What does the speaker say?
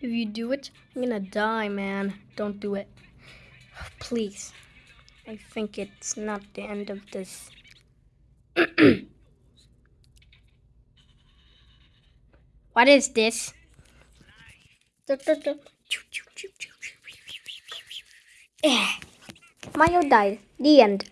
If you do it, I'm gonna die, man. Don't do it. Please. I think it's not the end of this. what is this? Mario died. The end.